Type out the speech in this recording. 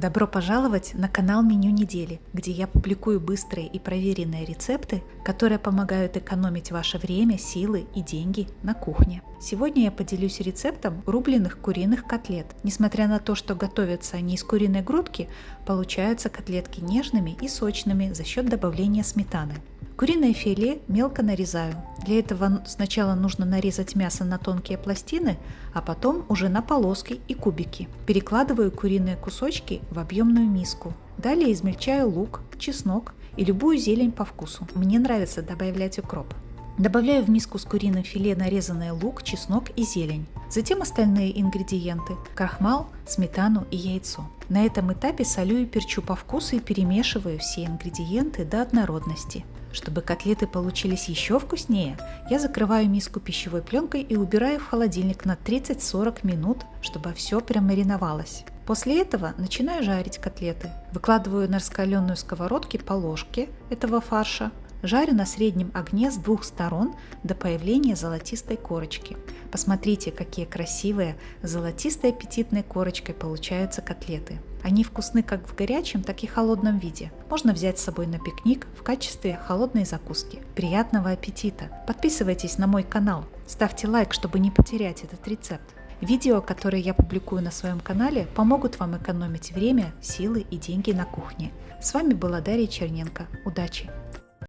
Добро пожаловать на канал Меню недели, где я публикую быстрые и проверенные рецепты, которые помогают экономить ваше время, силы и деньги на кухне. Сегодня я поделюсь рецептом рубленых куриных котлет. Несмотря на то, что готовятся они из куриной грудки, получаются котлетки нежными и сочными за счет добавления сметаны. Куриное филе мелко нарезаю. Для этого сначала нужно нарезать мясо на тонкие пластины, а потом уже на полоски и кубики. Перекладываю куриные кусочки в объемную миску. Далее измельчаю лук, чеснок и любую зелень по вкусу. Мне нравится добавлять укроп. Добавляю в миску с куриным филе нарезанный лук, чеснок и зелень. Затем остальные ингредиенты – крахмал, сметану и яйцо. На этом этапе солю и перчу по вкусу и перемешиваю все ингредиенты до однородности. Чтобы котлеты получились еще вкуснее, я закрываю миску пищевой пленкой и убираю в холодильник на 30-40 минут, чтобы все промариновалось. После этого начинаю жарить котлеты. Выкладываю на раскаленную сковородке по ложке этого фарша, Жарю на среднем огне с двух сторон до появления золотистой корочки. Посмотрите, какие красивые золотистой аппетитной корочкой получаются котлеты. Они вкусны как в горячем, так и холодном виде. Можно взять с собой на пикник в качестве холодной закуски. Приятного аппетита! Подписывайтесь на мой канал, ставьте лайк, чтобы не потерять этот рецепт. Видео, которые я публикую на своем канале, помогут вам экономить время, силы и деньги на кухне. С вами была Дарья Черненко. Удачи!